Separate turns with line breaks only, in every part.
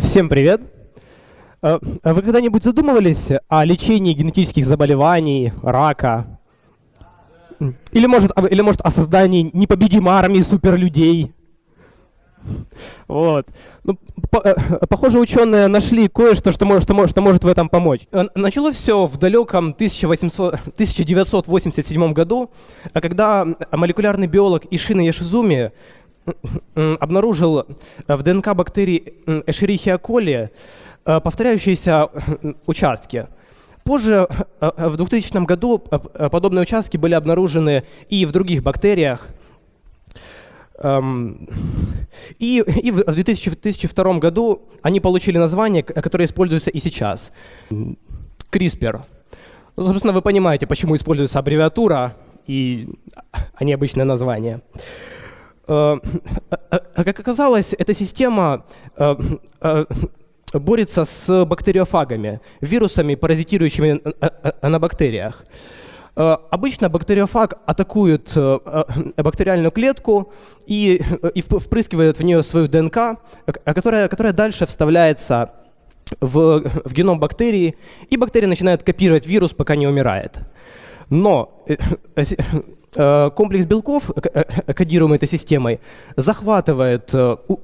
Всем привет! Э, вы когда-нибудь задумывались о лечении генетических заболеваний, рака? Или может, или может о создании непобедимой армии суперлюдей? Вот. Ну, по, э, похоже, ученые нашли кое-что, что что, что может в этом помочь. Э, началось все в далеком 1800, 1987 году, когда молекулярный биолог Ишина Яшизуми обнаружил в ДНК бактерий Escherichia coli повторяющиеся участки. Позже, в 2000 году, подобные участки были обнаружены и в других бактериях. И, и в 2002 году они получили название, которое используется и сейчас. CRISPR. Ну, собственно, вы понимаете, почему используется аббревиатура, и, а не обычное название. Э, э, э, как оказалось, эта система борется с бактериофагами, вирусами, паразитирующими на бактериях. Обычно бактериофаг атакует бактериальную клетку и, и впрыскивает в нее свою ДНК, которая, которая дальше вставляется в, в геном бактерии, и бактерия начинает копировать вирус, пока не умирает. Но комплекс белков, э, э, кодируемый этой системой, захватывает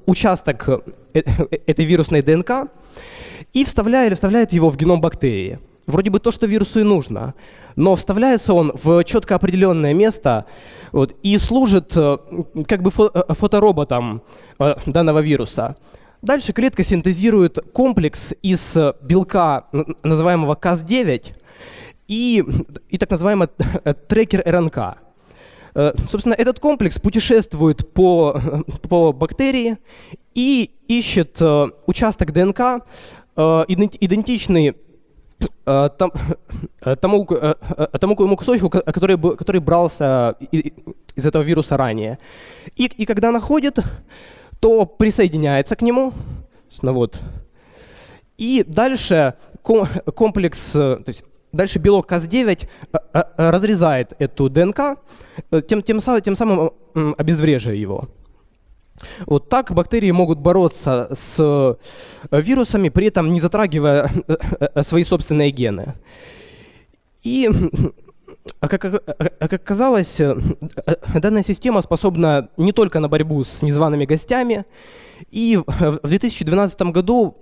участок этой вирусной ДНК и вставляет, вставляет его в геном бактерии. Вроде бы то, что вирусу и нужно, но вставляется он в четко определенное место вот, и служит как бы фотороботом данного вируса. Дальше клетка синтезирует комплекс из белка, называемого Cas9, и, и так называемый трекер РНК. Э, собственно, этот комплекс путешествует по, по бактерии и ищет э, участок ДНК, э, идентичный тому, тому, тому кусочку, который, который брался из этого вируса ранее. И, и когда находит, то присоединяется к нему. Ну вот. И дальше комплекс, то есть Дальше белок Cas9 э, э, э, разрезает эту ДНК, тем, тем, тем самым обезвреживая его. Вот так бактерии могут бороться с вирусами, при этом не затрагивая свои собственные гены. И, как, как оказалось, данная система способна не только на борьбу с незваными гостями, и в 2012 году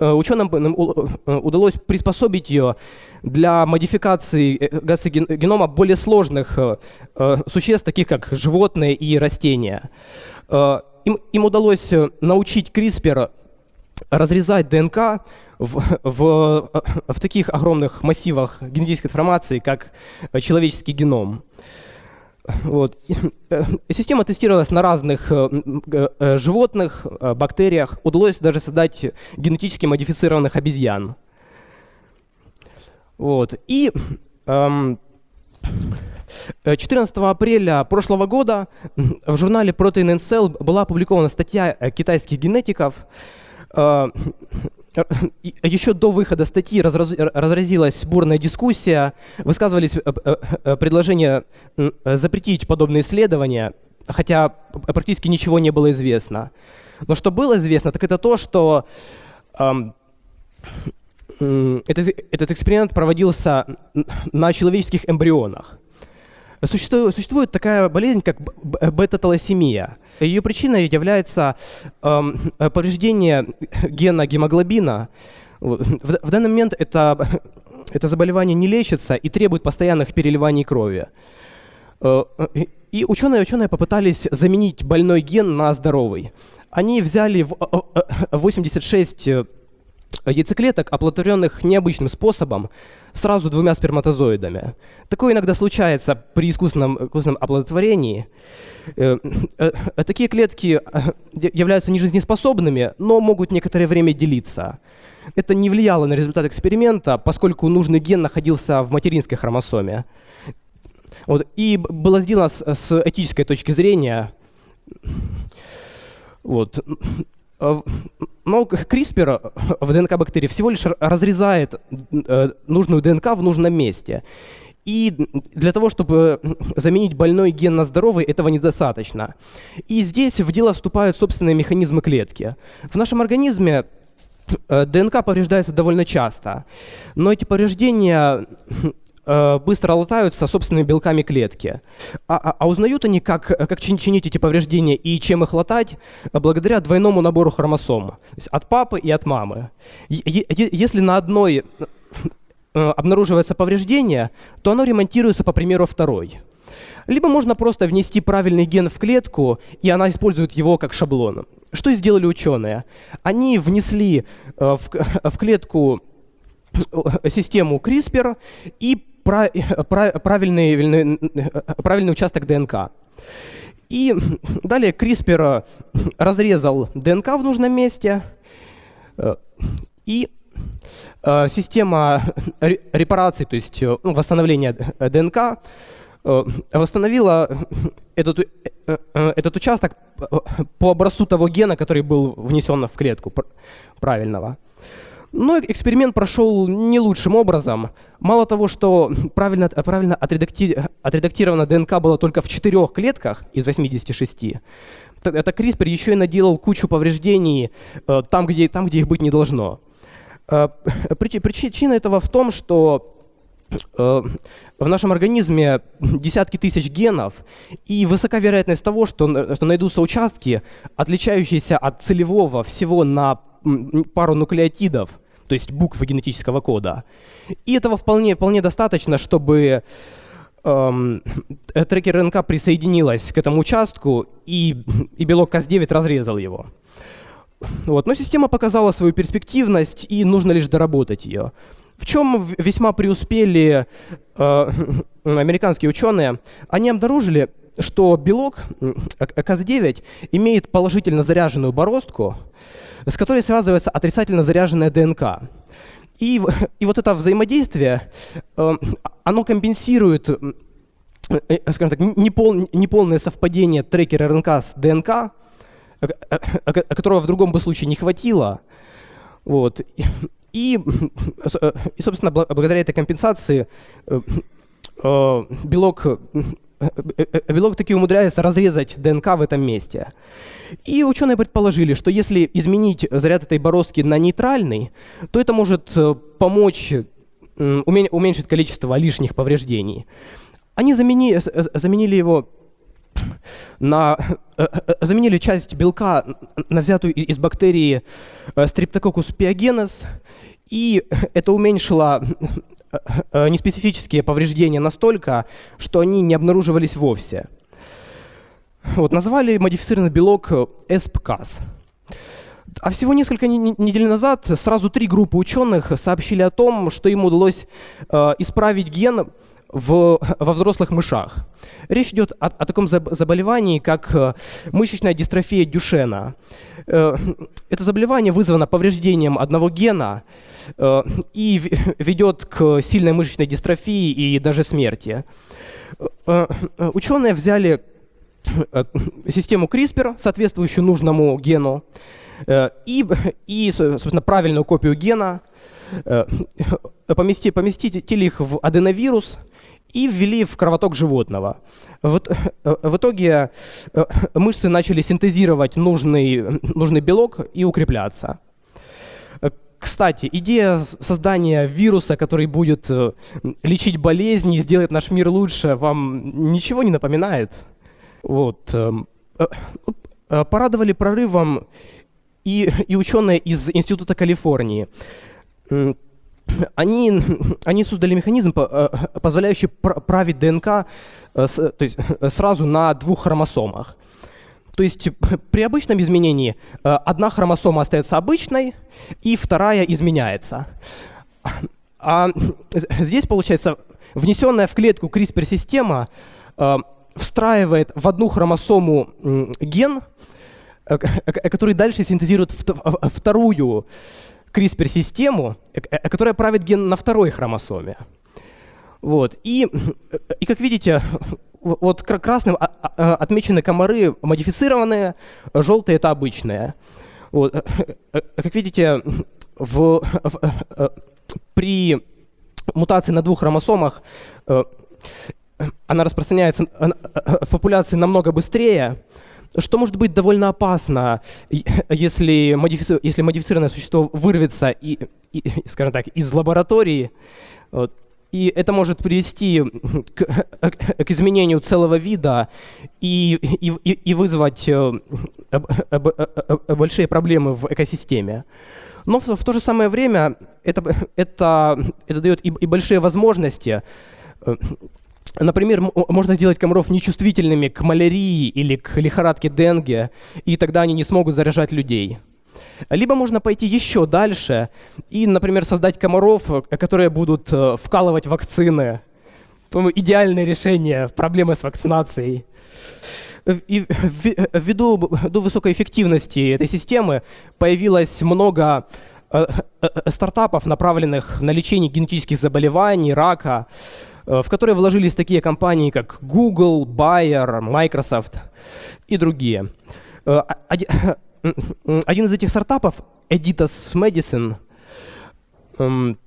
Э, ученым э, удалось приспособить ее для модификации э, генома более сложных существ, таких как животные и растения. Им, им удалось научить CRISPR разрезать ДНК в, в, в таких огромных массивах генетической информации, как человеческий геном. Вот. Э, система тестировалась на разных э, э, животных, бактериях. Удалось даже создать генетически модифицированных обезьян. Вот. И 14 эм, апреля прошлого года в журнале Protein and Cell была опубликована статья китайских генетиков, еще до выхода статьи разраз, разразилась бурная дискуссия, высказывались э, э, э, предложения запретить подобные исследования, хотя практически ничего не было известно. Но что было известно, так это то, что этот, этот эксперимент проводился на человеческих эмбрионах. Существует, существует такая болезнь, как бета-талассемия. Ее причиной является э, повреждение гена гемоглобина. В, в данный момент это, это заболевание не лечится и требует постоянных переливаний крови. Э, и ученые, ученые попытались заменить больной ген на здоровый. Они взяли 86 яйцеклеток, оплодотворенных необычным способом, сразу двумя сперматозоидами. Такое иногда случается при искусственном, искусственном оплодотворении. Э, э, э, такие клетки являются нежизнеспособными, но могут некоторое время делиться. Это не влияло на результат эксперимента, поскольку нужный ген находился в материнской хромосоме. Вот. И было сделано с, с этической точки зрения. Вот. Э, но CRISPR в ДНК бактерии всего лишь разрезает э, нужную ДНК в нужном месте. И для того, чтобы заменить больной ген на здоровый, этого недостаточно. И здесь в дело вступают собственные механизмы клетки. В нашем организме э, ДНК повреждается довольно часто, но эти повреждения э, быстро латаются собственными белками клетки. А, а, а узнают они, как, как чинить эти повреждения и чем их латать, благодаря двойному набору хромосом. То есть от папы и от мамы. Если на одной Э, обнаруживается повреждение, то оно ремонтируется по примеру второй. Либо можно просто внести правильный ген в клетку, и она использует его как шаблон. Что сделали ученые? Они внесли э, в, в клетку э, систему CRISPR и правильный, правильный участок ДНК. И далее CRISPR разрезал ДНК в нужном месте и Э, система репараций, то есть э, ну, восстановления ДНК, э, восстановила этот, этот участок по образцу того гена, который был внесен в клетку правильного. Но эксперимент прошел не лучшим образом. Мало того, что правильно, правильно отредакти, отредактирована ДНК была только в четырех клетках из 86, это CRISPR еще и наделал кучу повреждений там, где, там, где их быть не должно. Э, причина этого в том, что э, в нашем организме десятки тысяч генов, и высока вероятность того, что, что найдутся участки, отличающиеся от целевого всего на пару нуклеотидов, то есть букв генетического кода. И этого вполне, вполне достаточно, чтобы эм, трекер РНК присоединилась к этому участку, и, и белок Cas9 разрезал его. Вот. Но система показала свою перспективность, и нужно лишь доработать ее. В чем весьма преуспели э, американские ученые? Они обнаружили, что белок КАЗ-9 имеет положительно заряженную бороздку, с которой связывается отрицательно заряженная ДНК. И, и вот это взаимодействие, э, оно компенсирует э, э скажем так, непол, неполное совпадение трекера РНК с ДНК, которого в другом бы случае не хватило. Вот. И, и, собственно, благодаря этой компенсации э, э, белок, э, белок таки умудряется разрезать ДНК в этом месте. И ученые предположили, что если изменить заряд этой бороздки на нейтральный, то это может помочь уменьшить количество лишних повреждений. Они замени, заменили его на, э, э, заменили часть белка на взятую из бактерии э, Streptococcus pyogenes, и это уменьшило неспецифические повреждения настолько, что они не обнаруживались вовсе. Вот, назвали модифицированный белок ESPCAS. А всего несколько недель назад сразу три группы ученых сообщили о том, что им удалось э, исправить ген, в, во взрослых мышах. Речь идет о, о таком заболевании, как э, мышечная дистрофия Дюшена. Э, это заболевание вызвано повреждением одного гена э, и ведет к сильной мышечной дистрофии и даже смерти. Ученые взяли систему CRISPR, соответствующую нужному гену, и, и собственно, правильную копию гена, поместили, поместили их в аденовирус, и ввели в кровоток животного. В, в итоге э, мышцы начали синтезировать нужный, нужный белок и укрепляться. Кстати, идея создания вируса, который будет э, лечить болезни и сделать наш мир лучше, вам ничего не напоминает? Вот. Эм, э, порадовали прорывом и, и ученые из Института Калифорнии они, они создали механизм, э, позволяющий править ДНК э, то есть, э, сразу на двух хромосомах. То есть при обычном изменении одна хромосома остается обычной, и вторая изменяется. А здесь, получается, внесенная в клетку CRISPR-система встраивает в одну хромосому ген, который дальше синтезирует вторую CRISPR-систему, э, э, которая правит ген на второй хромосоме. Вот. И, и как видите, вот красным а, а, отмечены комары модифицированные, желтые это обычные. Вот. Э, как видите, в, в, при мутации на двух хромосомах, она распространяется в популяции намного быстрее, что может быть довольно опасно, если, модифици... если модифицированное существо вырвется, и, и, скажем так, из лаборатории, вот, и это может привести к, к изменению целого вида и, и, и вызвать э, большие проблемы в экосистеме. Но в, в то же самое время это, это, это дает и, и большие возможности. Э, например, можно сделать комаров нечувствительными к малярии или к лихорадке Денге, и тогда они не смогут заражать людей. Либо можно пойти еще дальше и, например, создать комаров, э, которые будут э, вкалывать вакцины. По-моему, идеальное решение проблемы с вакцинацией. И ввиду, ввиду высокой эффективности этой системы появилось много э, стартапов, направленных на лечение генетических заболеваний, рака, в которые вложились такие компании, как Google, Bayer, Microsoft и другие. Один из этих стартапов, Editas Medicine, эм,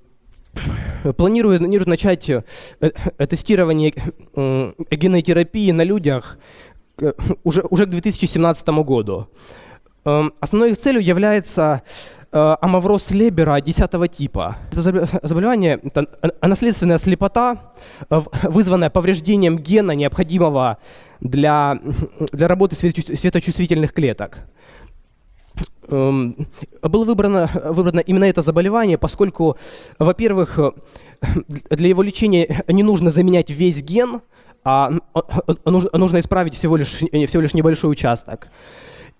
планирует, планирует начать э, э, тестирование генотерапии на людях э, уже, уже к 2017 году. Эм, основной их целью является амавроз Лебера 10 типа. Это заболевание, это наследственная слепота, вызванная повреждением гена, необходимого для, для работы светочувствительных клеток. Эм, было выбрано, выбрано именно это заболевание, поскольку, во-первых, для его лечения не нужно заменять весь ген, а, а, а нужно исправить всего лишь, всего лишь небольшой участок.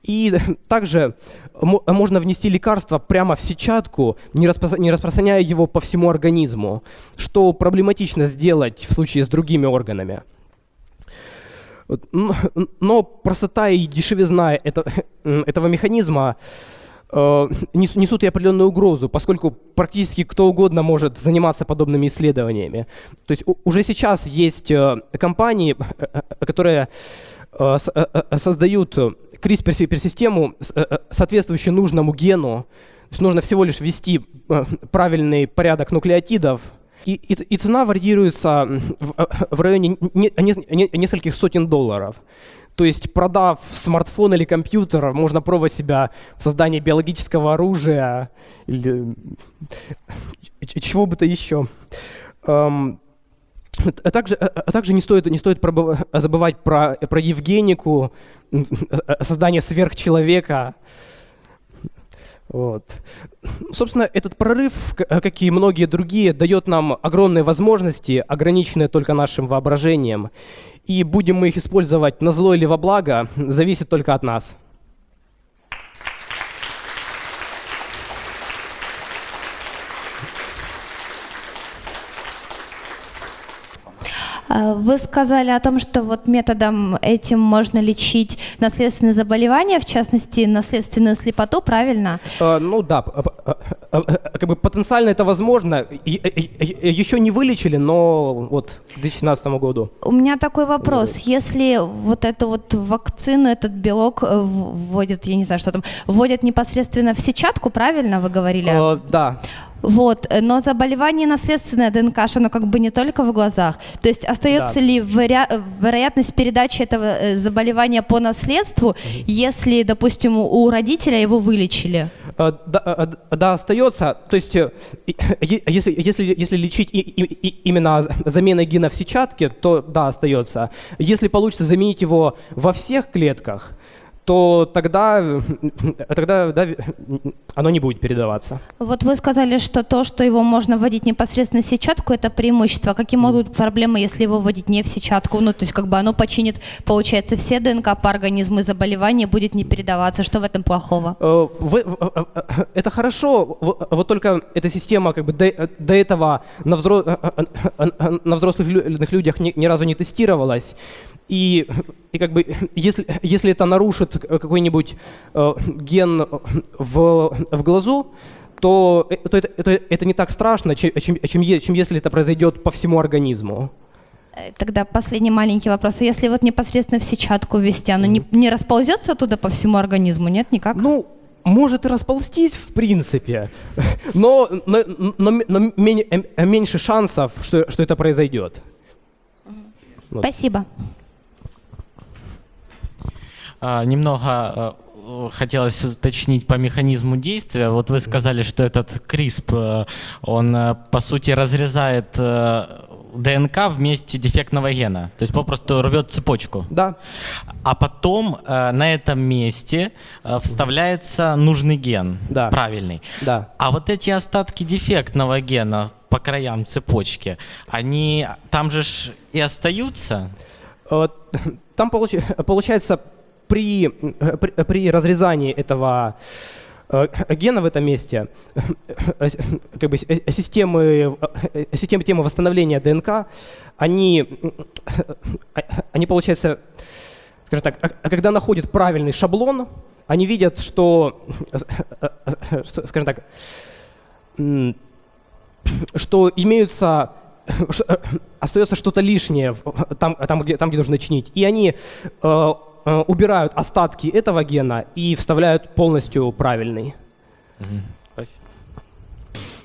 И также можно внести лекарство прямо в сетчатку, не, распро не распространяя его по всему организму, что проблематично сделать в случае с другими органами. Но простота и дешевизна этого механизма э, несут и определенную угрозу, поскольку практически кто угодно может заниматься подобными исследованиями. То есть уже сейчас есть э, компании, э, которые создают CRISPR-систему, соответствующую нужному гену. То есть нужно всего лишь ввести правильный порядок нуклеотидов, и, и, и цена варьируется в, в районе не, не, нескольких сотен долларов. То есть, продав смартфон или компьютер, можно пробовать себя в создании биологического оружия или чего бы то еще. А также, а также не стоит, не стоит забывать про, про Евгенику, создание сверхчеловека. Вот. Собственно, этот прорыв, как и многие другие, дает нам огромные возможности, ограниченные только нашим воображением. И будем мы их использовать на зло или во благо, зависит только от нас.
Вы сказали о том, что вот методом этим можно лечить наследственные заболевания, в частности, наследственную слепоту, правильно?
А, ну да, как бы потенциально это возможно. Еще не вылечили, но вот к 2017 году.
У меня такой вопрос. Если вот эту вот вакцину, этот белок э, вводят, я не знаю, что там, вводят непосредственно в сетчатку, правильно вы говорили? А,
да.
Вот, э, но заболевание наследственное ДНК, оно как бы не только в глазах. То есть остается да. ли веро- вероятность передачи этого э, заболевания по наследству, угу. если, допустим, у родителя его вылечили?
Э, да, да, остается. То есть, если, если, если лечить и, и именно заменой гена в сетчатке, то да, остается. Если получится заменить его во всех клетках, то тогда, тогда да, оно не будет передаваться.
Вот вы сказали, что то, что его можно вводить непосредственно в сетчатку, это преимущество. Какие могут быть проблемы, если его вводить не в сетчатку? Ну, то есть как бы оно починит, получается, все ДНК по организму и заболевание будет не передаваться. Что в этом плохого? Э,
это хорошо, вот только эта система как бы до, до этого на, взро, на взрослых людях ни, ни разу не тестировалась. И, и как бы, если, если это нарушит какой-нибудь э, ген в, в глазу, то, э, то это, это, это не так страшно, чем, чем, чем, если это произойдет по всему организму.
Э, тогда последний маленький вопрос. А если вот непосредственно в сетчатку ввести, оно не, не расползется туда по всему организму, нет, никак?
Ну, может и расползтись в принципе, но, но, но, но меньше шансов, что, что это произойдет.
Вот. Спасибо.
А, немного а, хотелось уточнить по механизму действия. Вот вы сказали, что этот CRISP, э, он э, по сути разрезает э, ДНК вместе дефектного гена. То есть попросту рвет цепочку.
Да.
А потом на этом месте вставляется нужный ген.
Да.
Правильный.
Да.
А вот эти остатки дефектного гена по краям цепочки, они там же и остаются?
Там получается при, при, при разрезании этого э, гена в этом месте, э, как бы системы, э, системы темы восстановления ДНК, они, они получается, скажем так, а когда находят правильный шаблон, они видят, что, скажем так, что имеются остается что-то лишнее там, там, где, там, где нужно чинить. И они Э, убирают остатки этого гена и вставляют полностью правильный.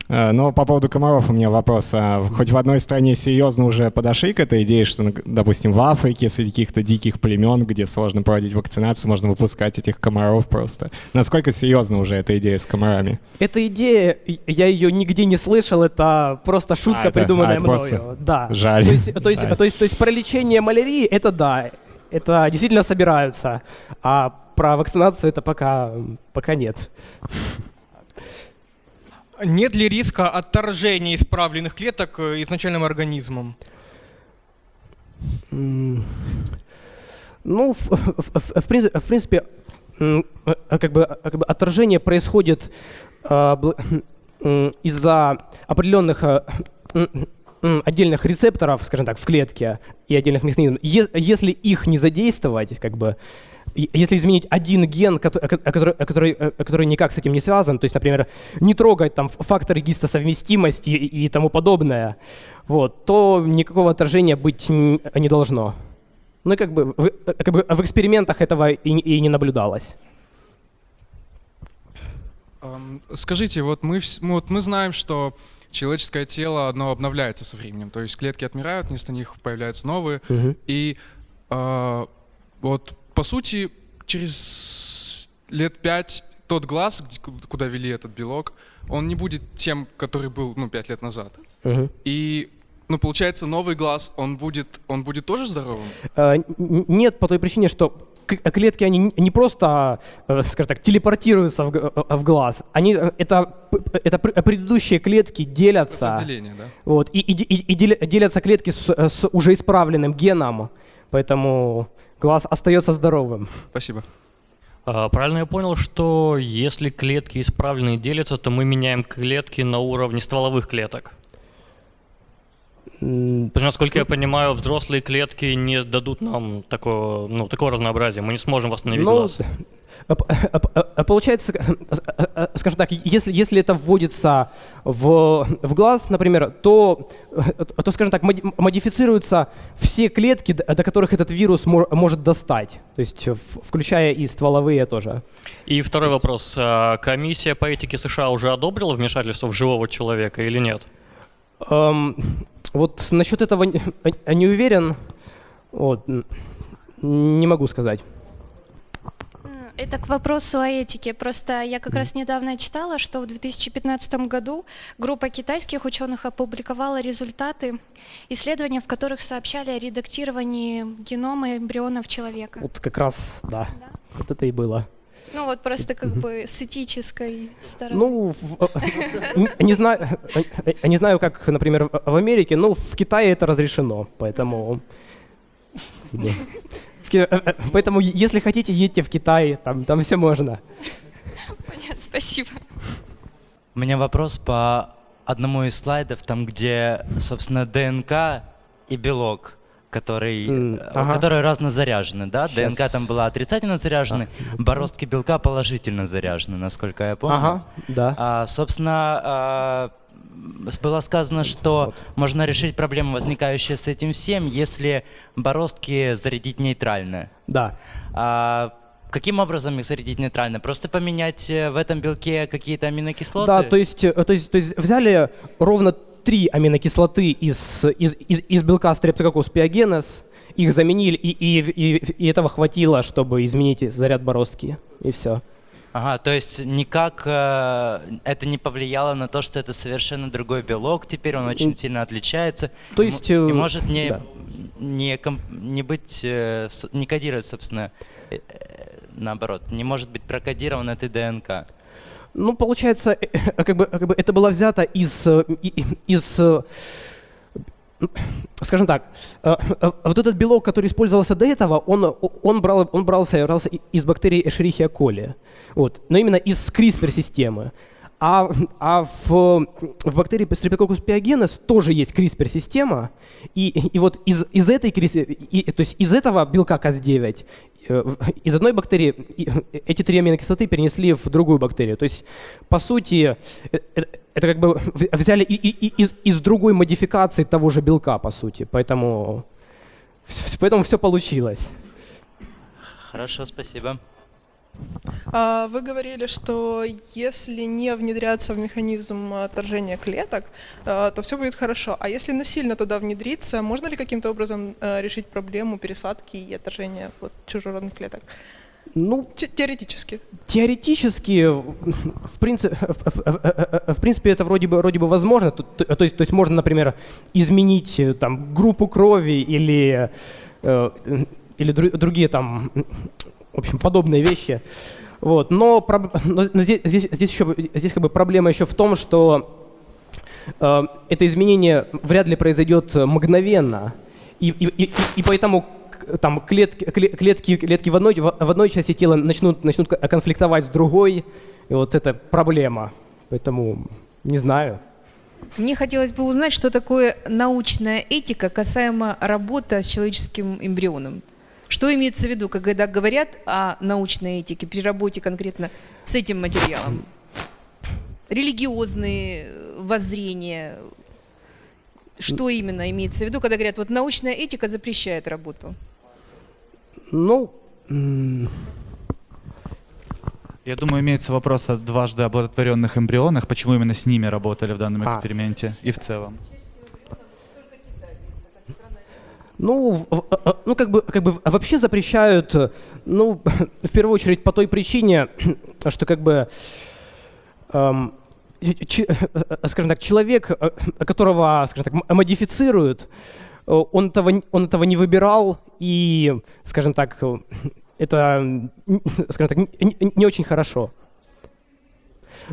Э, но по поводу комаров у меня вопрос. А хоть в одной стране серьезно уже подошли к этой идее, что, допустим, в Африке среди каких-то диких племен, где сложно проводить вакцинацию, можно выпускать этих комаров просто. Насколько серьезна уже эта идея с комарами?
Эта идея, я ее нигде не слышал, это просто шутка, а, это, придуманная а, мною.
Просто...
Да.
Жаль.
То есть, то, есть, то, есть, то есть про лечение малярии, это да, это действительно собираются, а про вакцинацию это пока, пока нет.
Нет ли риска отторжения исправленных клеток э, изначальным организмом?
Ну, в, в, в, в принципе, как бы, как бы отторжение происходит э, из-за определенных э, отдельных рецепторов, скажем так, в клетке и отдельных механизмов, если их не задействовать, как бы, если изменить один ген, который, который, который никак с этим не связан, то есть, например, не трогать там факторы гистосовместимости и, и тому подобное, вот, то никакого отражения быть не должно. Ну и как бы, как бы в экспериментах этого и, и не наблюдалось.
Скажите, вот мы, вот мы знаем, что человеческое тело, оно обновляется со временем. То есть клетки отмирают, вместо них появляются новые.
Угу.
И э, вот, по сути, через лет пять тот глаз, куда вели этот белок, он не будет тем, который был, ну, пять лет назад.
Угу.
И ну, получается, новый глаз, он будет, он будет тоже здоровым?
А, нет, по той причине, что клетки, они не просто, э, скажем так, телепортируются в, э, в глаз, они, э, это, это предыдущие клетки делятся.
Процесс деления, да?
Вот, и, и, и делятся клетки с, с уже исправленным геном, поэтому глаз остается здоровым.
Спасибо.
А, правильно я понял, что если клетки исправленные делятся, то мы меняем клетки на уровне стволовых клеток? Насколько я понимаю, взрослые клетки не дадут нам такого, ну, такого разнообразия. Мы не сможем восстановить ну, глаз.
Получается, скажем так, если, если это вводится в, в глаз, например, то, то, скажем так, модифицируются все клетки, до которых этот вирус может достать, то есть включая и стволовые тоже.
И второй вопрос. А комиссия по этике США уже одобрила вмешательство в живого человека или нет?
Um, вот насчет этого не, не уверен, вот, не могу сказать.
Это к вопросу о этике. Просто я как раз недавно читала, что в 2015 году группа китайских ученых опубликовала результаты исследований, в которых сообщали о редактировании генома эмбрионов человека.
Вот как раз, да, да. вот это и было.
Ну вот просто как бы с этической стороны.
Ну, не знаю, не знаю, как, например, в Америке, но в Китае это разрешено, поэтому... Э, э, поэтому, если хотите, едьте в Китай, там, там все можно.
Понятно, спасибо.
У меня вопрос по одному из слайдов, там, где, собственно, ДНК и белок который, mm, ага. которые разнозаряжены, да? Сейчас. ДНК там была отрицательно заряжена, а. бороздки белка положительно заряжены, насколько я помню.
Ага, да.
А, собственно, а, было сказано, что вот. можно решить проблемы, возникающие с этим всем, если бороздки зарядить нейтрально.
Да.
А, каким образом их зарядить нейтрально? Просто поменять э, в этом белке какие-то аминокислоты?
Да, то есть, э, то есть, то есть взяли ровно три аминокислоты из, из, из, из белка Streptococcus pyogenes, их заменили, и, и, и, и этого хватило, чтобы изменить заряд бороздки, и все.
Ага, то есть никак э, это не повлияло на то, что это совершенно другой белок, теперь он очень сильно отличается.
То есть...
И,
э,
и может не, да. не, не быть, э, не кодировать, собственно, э, э, наоборот, не может быть прокодирован этой ДНК.
Ну, получается, э, э, как бы, как бы это было взято из, из скажем так, вот этот белок, который использовался до этого, он, он, брал, он брался, брался из бактерий Escherichia coli, вот, но именно из CRISPR-системы. А, а в, в бактерии Streptococcus pyogenes тоже есть CRISPR-система, и, и вот из, из этой, и, то есть из этого белка Cas9 Э, из одной бактерии эти три аминокислоты перенесли в другую бактерию. То есть, по сути, э, э, это как бы взяли и, и, и, из другой модификации того же белка, по сути. Поэтому, поэтому все получилось.
Хорошо, спасибо.
А, вы говорили, что если не внедряться в механизм отторжения клеток, а, то все будет хорошо. А если насильно туда внедриться, можно ли каким-то образом а, решить проблему пересадки и отторжения вот, чужеродных клеток?
Ну,
теоретически.
Теоретически, в принципе, в, в принципе, это вроде бы, вроде бы возможно. То, то, то, есть, то есть можно, например, изменить там, группу крови или, э, или другие там в общем, подобные вещи. Вот. Но, но, здесь, здесь, здесь, еще, здесь как бы проблема еще в том, что э, это изменение вряд ли произойдет мгновенно. И, и, и, и поэтому там клетки, клетки, клетки в, одной, в одной части тела начнут, начнут конфликтовать с другой. И вот это проблема. Поэтому не знаю.
Мне хотелось бы узнать, что такое научная этика касаемо работы с человеческим эмбрионом. Что имеется в виду, когда говорят о научной этике при работе конкретно с этим материалом? Религиозные воззрения, что именно имеется в виду, когда говорят, вот научная этика запрещает работу?
Ну,
я думаю, имеется вопрос о дважды оплодотворенных эмбрионах. Почему именно с ними работали в данном а. эксперименте а. и в целом?
Ну, ну как бы, как бы вообще запрещают, ну, в первую очередь по той причине, что как бы, эм, ч, скажем так, человек, которого, скажем так, модифицируют, он этого, он этого не выбирал, и, скажем так, это, скажем так, не, не очень хорошо.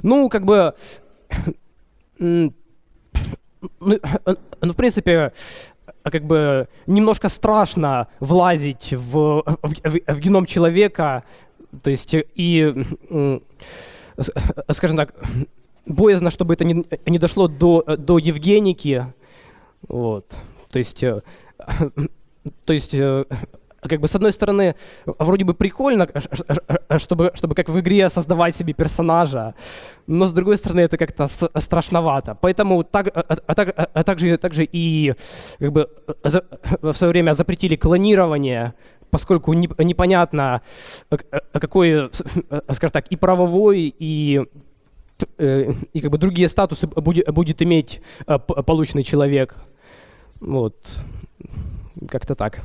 Ну, как бы, ну, ну, в принципе, как бы немножко страшно влазить в, в, в, в геном человека, то есть и, скажем так, боязно, чтобы это не, не дошло до, до Евгеники, вот, то есть, э, то есть э, как бы с одной стороны, вроде бы прикольно, чтобы, чтобы как в игре создавать себе персонажа, но с другой стороны это как-то страшновато. Поэтому так, а, а, так, а, а также, также и как бы за, в свое время запретили клонирование, поскольку не, непонятно, какой, скажем так, и правовой, и э, и как бы другие статусы будет, будет иметь полученный человек. Вот. Как-то так.